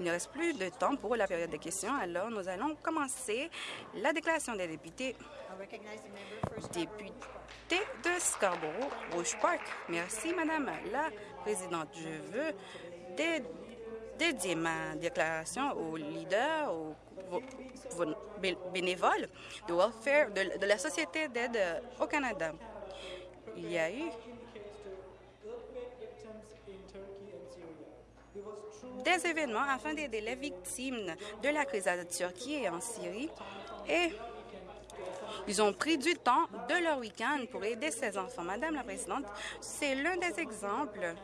Il ne reste plus de temps pour la période de questions, alors nous allons commencer la déclaration des députés. Député de Scarborough, Rouge Park. Merci, Madame la Présidente. Je veux dédier ma déclaration aux leaders, aux, bénévoles de welfare, de la Société d'aide au Canada. Il y a eu des événements afin d'aider les victimes de la crise en Turquie et en Syrie et ils ont pris du temps de leur week-end pour aider ces enfants. Madame la Présidente, c'est l'un des exemples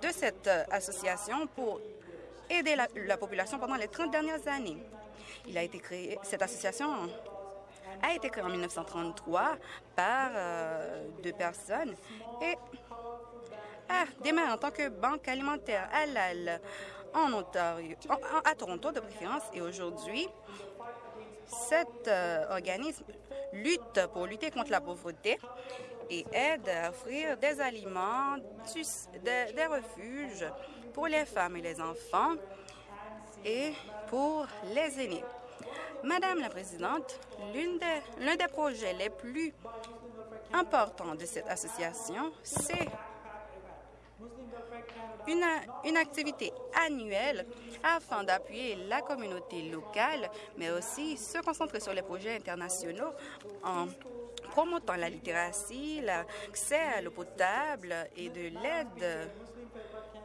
de cette association pour aider la, population pendant les 30 dernières années. Il a été créé, cette association a été créée en 1933 par euh, deux personnes et a démarré en tant que banque alimentaire halal en Ontario, à Toronto de préférence, et aujourd'hui, cet euh, organisme lutte pour lutter contre la pauvreté et aide à offrir des aliments, des refuges pour les femmes et les enfants et pour les aînés. Madame la Présidente, l'un des projets les plus importants de cette association, c'est une, activité annuelle afin d'appuyer la communauté locale, mais aussi se concentrer sur les projets internationaux en promotant la littératie, l'accès à l'eau potable et de l'aide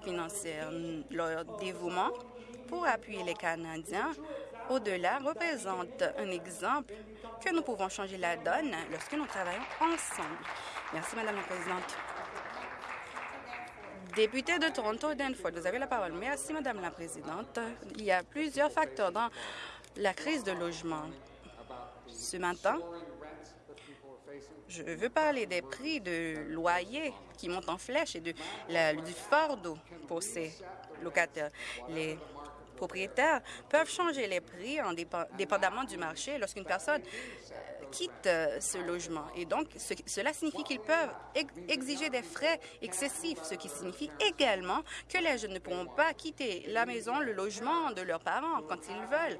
financière. Leur dévouement pour appuyer les Canadiens au-delà représente un exemple que nous pouvons changer la donne lorsque nous travaillons ensemble. Merci, Madame la Présidente. Député de Toronto, Danforth, vous avez la parole. Merci, Madame la Présidente. Il y a plusieurs facteurs dans la crise de logement. Ce matin, je veux parler des prix de loyer qui montent en flèche et du fardeau pour ces locataires. Propriétaires peuvent changer les prix en dépendamment du marché lorsqu'une personne euh, quitte euh, ce logement. Et donc, cela signifie qu'ils peuvent exiger des frais excessifs, ce qui signifie également que les jeunes ne pourront pas quitter la maison, le logement de leurs parents quand ils veulent.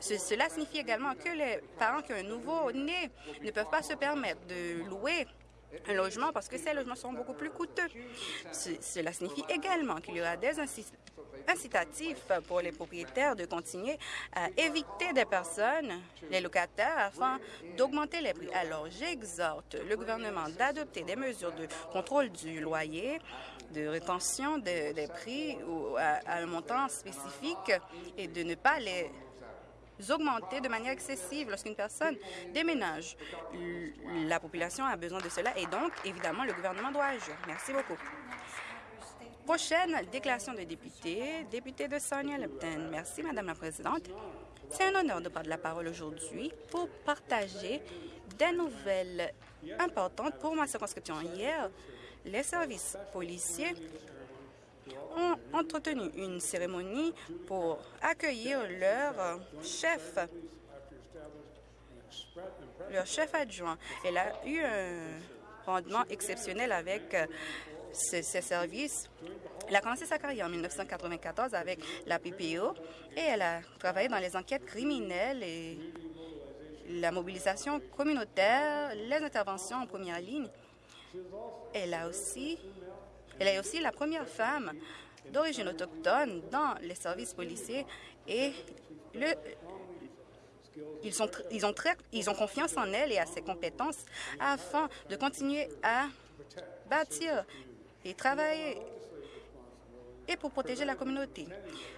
cela signifie également que les parents qui ont un nouveau-né ne peuvent pas se permettre de louer un logement parce que ces logements sont beaucoup plus coûteux. Cela signifie également qu'il y aura des incitatifs pour les propriétaires de continuer à éviter des personnes, les locataires, afin d'augmenter les prix. Alors, j'exhorte le gouvernement d'adopter des mesures de contrôle du loyer, de rétention des prix à un montant spécifique et de ne pas les augmenter de manière excessive lorsqu'une personne déménage. La population a besoin de cela et donc, évidemment, le gouvernement doit agir. Merci beaucoup. Prochaine déclaration de député, député de Sonia Lepton. Merci, Madame la Présidente. C'est un honneur de prendre la parole aujourd'hui pour partager des nouvelles importantes pour ma circonscription. Hier, les services policiers ont entretenu une cérémonie pour accueillir leur chef, leur chef adjoint. Elle a eu un rendement exceptionnel avec ses, services. Elle a commencé sa carrière en 1994 avec la PPO et elle a travaillé dans les enquêtes criminelles et la mobilisation communautaire, les interventions en première ligne. Elle a aussi elle est aussi la première femme d'origine autochtone dans les services policiers et ils, ils, ont ils ont confiance en elle et à ses compétences afin de continuer à bâtir et travailler et pour protéger la communauté.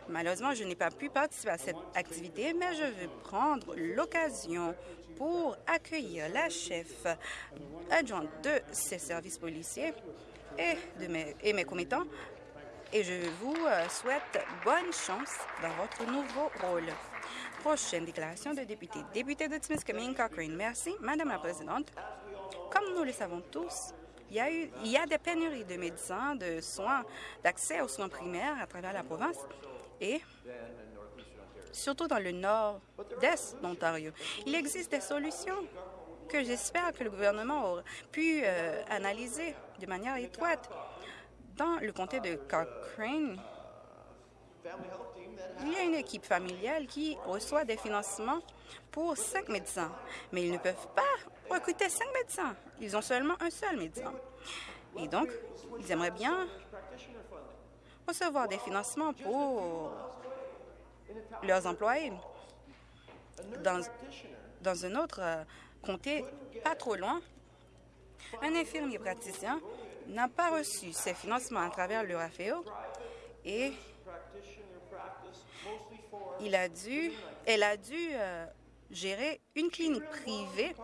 Malheureusement, je n'ai pas pu participer à cette activité, mais je veux prendre l'occasion pour accueillir la chef adjointe de ces services policiers et, de mes, et mes commettants. Et je vous euh, souhaite bonne chance dans votre nouveau rôle. Prochaine déclaration de député. Député de Timiskaming Cochrane. Merci, Madame la Présidente. Comme nous le savons tous, il y, a il y a des pénuries de médecins, de soins, d'accès aux soins primaires à travers la province et surtout dans le nord-est d'Ontario. Il existe des solutions que j'espère que le gouvernement aura pu euh, analyser de manière étroite. Dans le comté de Cochrane, Il y a une équipe familiale qui reçoit des financements pour cinq médecins, mais ils ne peuvent pas recruter cinq médecins. Ils ont seulement un seul médecin. Et donc, ils aimeraient bien recevoir des financements pour leurs employés. Dans, dans un autre euh, comté, pas trop loin, un infirmier praticien n'a pas reçu ses financements à travers le RAFEO et a dû, elle a dû euh, gérer une clinique privée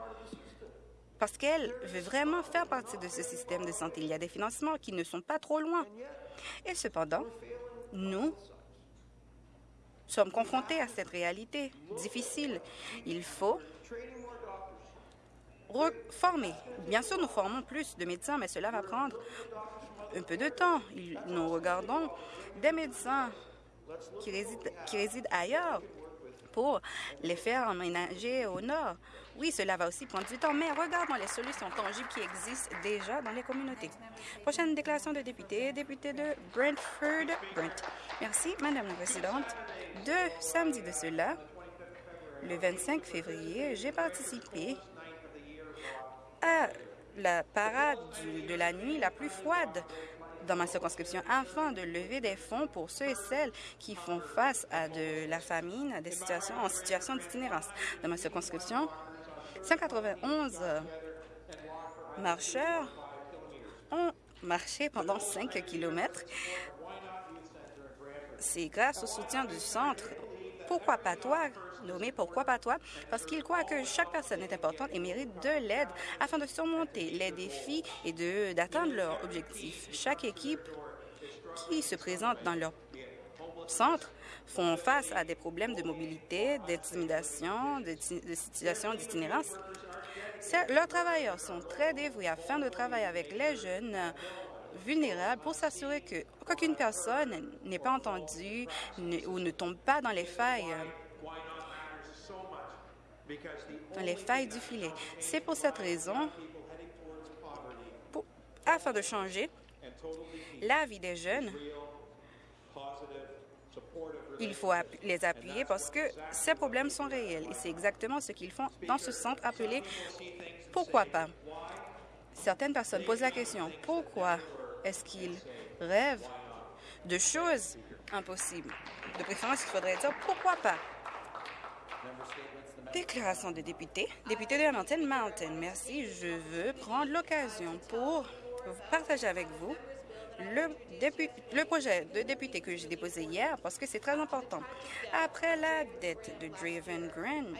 parce qu'elle veut vraiment faire partie de ce système de santé. Il y a des financements qui ne sont pas trop loin. Et cependant, nous sommes confrontés à cette réalité difficile. Il faut reformer. Bien sûr, nous formons plus de médecins, mais cela va prendre un peu de temps. Nous regardons des médecins qui résident, qui résident ailleurs pour les faire emménager au nord. Oui, cela va aussi prendre du temps, mais regardons les solutions tangibles qui existent déjà dans les communautés. Prochaine déclaration de député, député de Brentford. Brent. Merci, Madame la Présidente. Deux samedis de cela, le 25 février, j'ai participé à la parade de la nuit la plus froide dans ma circonscription afin de lever des fonds pour ceux et celles qui font face à de la famine, des situations en situation d'itinérance. Dans ma circonscription, 191 marcheurs ont marché pendant 5 kilomètres. C'est grâce au soutien du centre. Pourquoi pas toi, nommé Pourquoi pas toi? Parce qu'il croit que chaque personne est importante et mérite de l'aide afin de surmonter les défis et d'atteindre leurs objectifs. Chaque équipe qui se présente dans leur centre font face à des problèmes de mobilité, d'intimidation, de, de situations d'itinérance. Leurs travailleurs sont très dévoués afin de travailler avec les jeunes vulnérables pour s'assurer qu'aucune personne n'est pas entendue ou ne tombe pas dans les failles dans les failles du filet. C'est pour cette raison, afin de changer la vie des jeunes, il faut les appuyer parce que ces problèmes sont réels et c'est exactement ce qu'ils font dans ce centre appelé « Pourquoi pas ». Certaines personnes posent la question « Pourquoi est-ce qu'ils rêvent de choses impossibles ?» De préférence, il faudrait dire « Pourquoi pas ?» Déclaration de député. Député de Hamilton Mountain. Merci. Je veux prendre l'occasion pour partager avec vous le, projet de député que j'ai déposé hier parce que c'est très important. Après la dette de Draven Green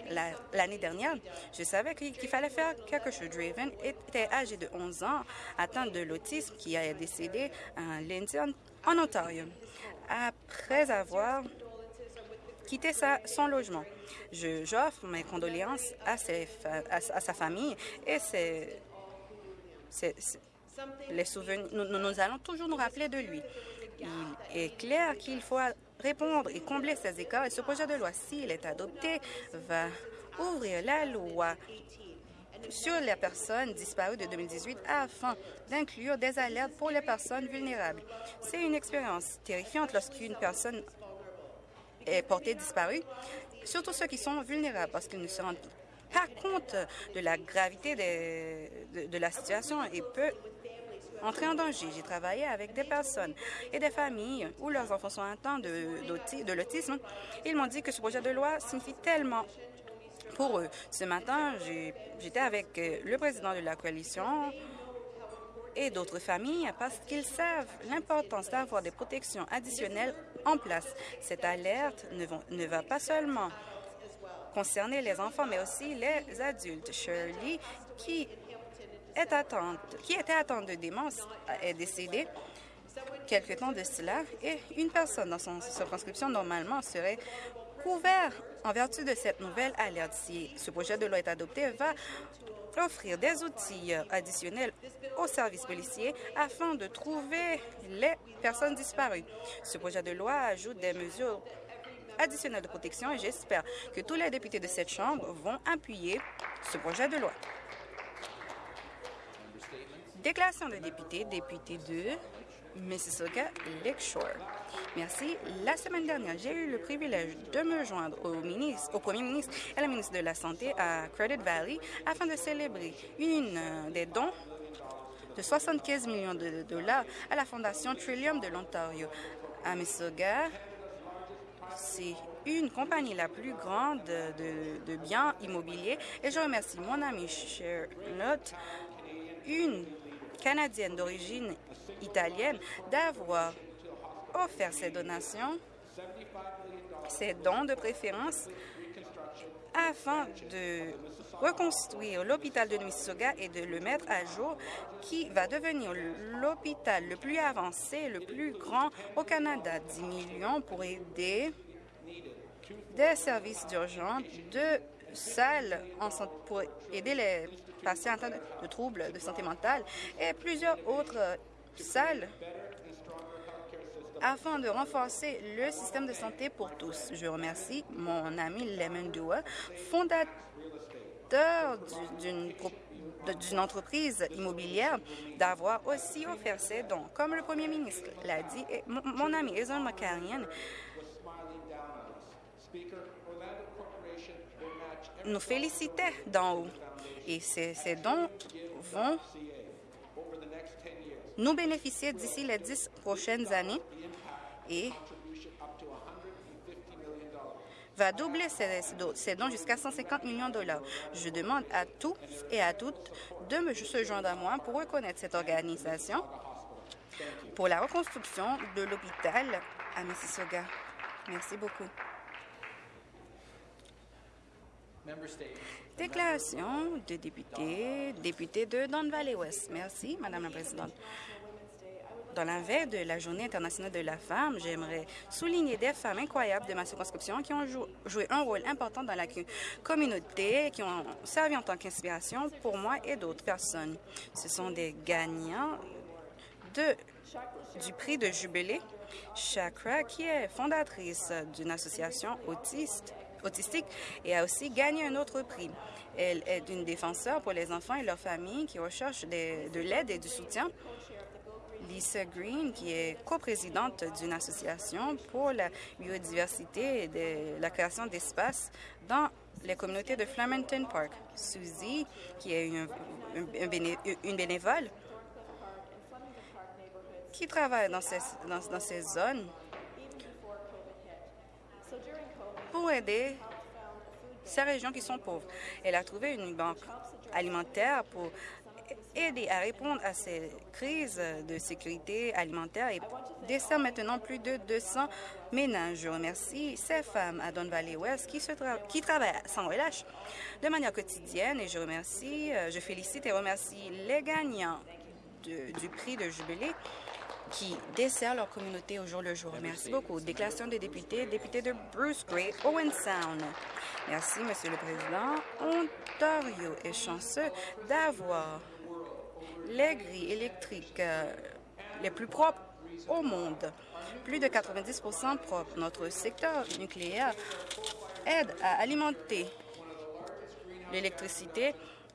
l'année dernière, je savais qu'il fallait faire quelque chose. Draven était âgé de 11 ans, atteint de l'autisme, qui a décédé à Lindsay, en Ontario. Après avoir quitté sa, son logement. J'offre mes condoléances à, ses, sa famille et c'est Nous, allons toujours nous rappeler de lui. Il est clair qu'il faut répondre et combler ces écarts et ce projet de loi, s'il est adopté, va ouvrir la loi sur les personnes disparues de 2018 afin d'inclure des alertes pour les personnes vulnérables. C'est une expérience terrifiante lorsqu'une personne est portée disparue, surtout ceux qui sont vulnérables parce qu'ils ne se rendent pas compte de la gravité de la situation et peut entrer en danger. J'ai travaillé avec des personnes et des familles où leurs enfants sont atteints de, de l'autisme. Ils m'ont dit que ce projet de loi signifie tellement pour eux. Ce matin, j'étais avec euh, le président de la coalition et d'autres familles parce qu'ils savent l'importance d'avoir des protections additionnelles en place. Cette alerte ne, ne va pas seulement concerner les enfants, mais aussi les adultes. Shirley, qui est attente, qui était atteinte de démence, est décédée quelque temps de cela et une personne dans son circonscription normalement serait couvert en vertu de cette nouvelle alerte. Si ce projet de loi est adopté, va offrir des outils additionnels aux services policiers afin de trouver les personnes disparues. Ce projet de loi ajoute des mesures additionnelles de protection et j'espère que tous les députés de cette Chambre vont appuyer ce projet de loi. Déclaration de député, député de Mississauga Lakeshore. Merci. La semaine dernière, j'ai eu le privilège de me joindre au, ministre, au premier ministre et à la ministre de la Santé à Credit Valley afin de célébrer une euh, des dons de 75 millions de dollars à la Fondation Trillium de l'Ontario. À Mississauga, c'est une compagnie la plus grande de, biens immobiliers et je remercie mon amie Charlotte, une Canadienne d'origine italienne, d'avoir offert ces donations, ces dons de préférence afin de reconstruire l'hôpital de Mississauga et de le mettre à jour, qui va devenir l'hôpital le plus avancé, le plus grand au Canada. 10 millions pour aider des services d'urgence, de salles pour aider les patients atteints de troubles de santé mentale et plusieurs autres salles afin de renforcer le système de santé pour tous. Je remercie mon ami Lemon Dua, fondateur d'une entreprise immobilière d'avoir aussi offert ses dons. Comme le premier ministre l'a dit, et mon, ami Ezon McCarrion nous félicitait d'en haut. Et ces, dons vont nous bénéficier d'ici les dix prochaines années et va doubler ses, dons jusqu'à 150 millions de dollars. Je demande à tous et à toutes de me se joindre à moi pour reconnaître cette organisation pour la reconstruction de l'hôpital à Mississauga. Merci beaucoup. Déclaration de député, député de Don Valley West. Merci, Madame la Présidente. Dans la veille de la Journée internationale de la femme, j'aimerais souligner des femmes incroyables de ma circonscription qui ont joué un rôle important dans la communauté, qui ont servi en tant qu'inspiration pour moi et d'autres personnes. Ce sont des gagnants de, du prix de jubilé. Chakra, qui est fondatrice d'une association autiste, autistique et a aussi gagné un autre prix. Elle est une défenseur pour les enfants et leurs familles qui recherchent de l'aide et du soutien Lisa Green, qui est coprésidente d'une association pour la biodiversité et la création d'espaces dans les communautés de Flemington Park. Suzy, qui est une, bénévole, qui travaille dans ces zones pour aider ces régions qui sont pauvres. Elle a trouvé une banque alimentaire pour aider à répondre à ces crises de sécurité alimentaire et dessert maintenant plus de 200 ménages. Je remercie ces femmes à Don Valley West qui, travaillent sans relâche de manière quotidienne et je remercie, euh, je félicite et remercie les gagnants du prix de Jubilé qui dessert leur communauté au jour le jour. Merci beaucoup. Déclaration des députés, député de Bruce Gray, Owen Sound. Merci, Monsieur le Président. Ontario est chanceux d'avoir les grilles électriques euh, les plus propres au monde. Plus de 90% propres. Notre secteur nucléaire aide à alimenter l'électricité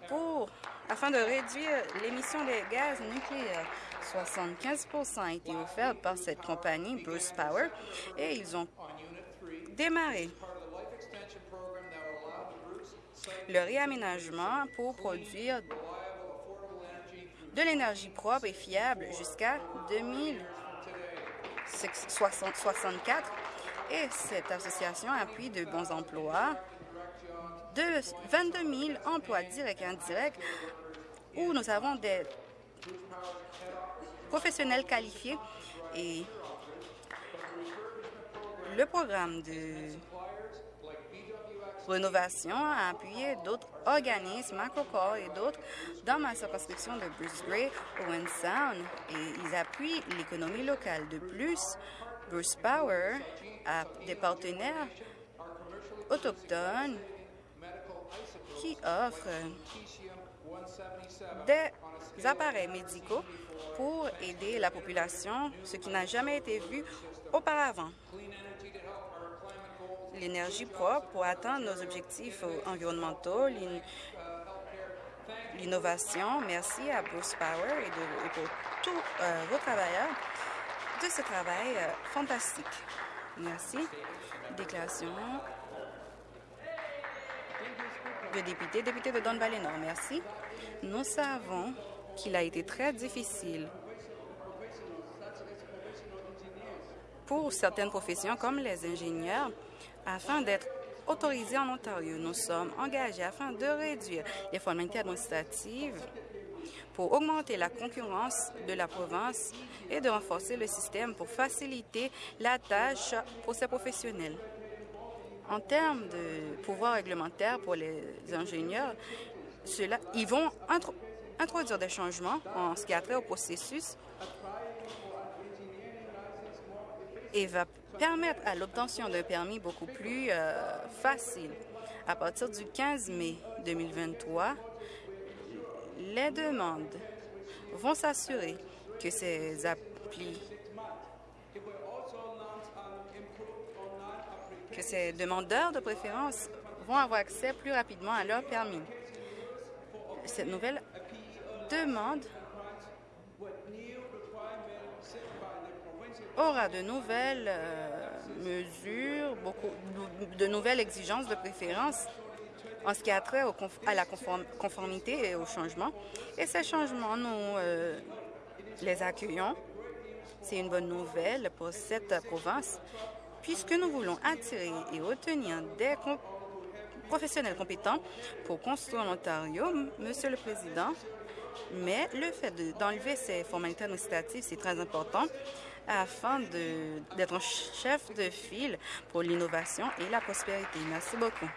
pour afin de réduire l'émission des gaz nucléaires. 75% a été offert par cette compagnie, Bruce Power, et ils ont démarré le réaménagement pour produire de l'énergie propre et fiable jusqu'à 2064 et cette association appuie de bons emplois, de 22 000 emplois directs et indirects où nous avons des professionnels qualifiés et le programme de Rénovation a appuyé d'autres organismes, Macrocore et d'autres, dans ma circonscription de Bruce Gray, Owen Sound, et ils appuient l'économie locale. De plus, Bruce Power a des partenaires autochtones qui offrent des appareils médicaux pour aider la population, ce qui n'a jamais été vu auparavant l'énergie propre pour atteindre nos objectifs environnementaux, l'innovation. Merci à Bruce Power et, pour tous euh, vos travailleurs. de ce travail euh, fantastique. Merci. Déclaration de député, député de Don Nord. Merci. Nous savons qu'il a été très difficile pour certaines professions comme les ingénieurs afin d'être autorisés en Ontario. Nous sommes engagés afin de réduire les formalités administratives pour augmenter la concurrence de la province et de renforcer le système pour faciliter la tâche pour ces professionnels. En termes de pouvoir réglementaire pour les ingénieurs, cela, ils vont introduire des changements en ce qui a trait au processus et va permettre à l'obtention d'un permis beaucoup plus euh, facile. À partir du 15 mai 2023, les demandes vont s'assurer que ces applis que ces demandeurs de préférence vont avoir accès plus rapidement à leur permis. Cette nouvelle demande aura de nouvelles euh, mesures, beaucoup de nouvelles exigences de préférence en ce qui a trait à la conformité et au changement. Et ces changements, nous euh, les accueillons. C'est une bonne nouvelle pour cette province puisque nous voulons attirer et retenir des professionnels compétents pour construire l'Ontario, Monsieur le Président, mais le fait d'enlever ces formalités administratives, c'est très important afin d'être un chef de file pour l'innovation et la prospérité. Merci beaucoup.